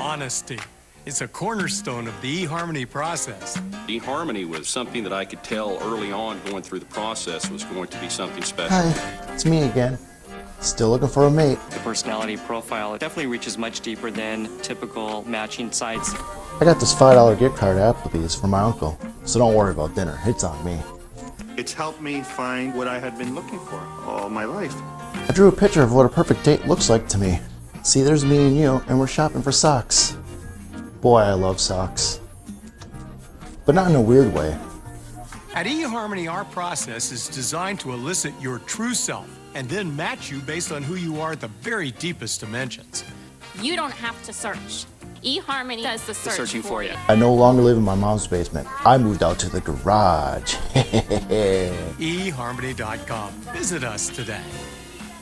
Honesty. It's a cornerstone of the eHarmony process. eHarmony was something that I could tell early on going through the process was going to be something special. Hi, it's me again. Still looking for a mate. The personality profile definitely reaches much deeper than typical matching sites. I got this $5 gift card at Applebee's for my uncle, so don't worry about dinner. It's on me. It's helped me find what I had been looking for all my life. I drew a picture of what a perfect date looks like to me. See, there's me and you, and we're shopping for socks. Boy, I love socks. But not in a weird way. At eHarmony, our process is designed to elicit your true self and then match you based on who you are at the very deepest dimensions. You don't have to search. eHarmony does the search searching for you. I no longer live in my mom's basement. I moved out to the garage. eHarmony.com. Visit us today.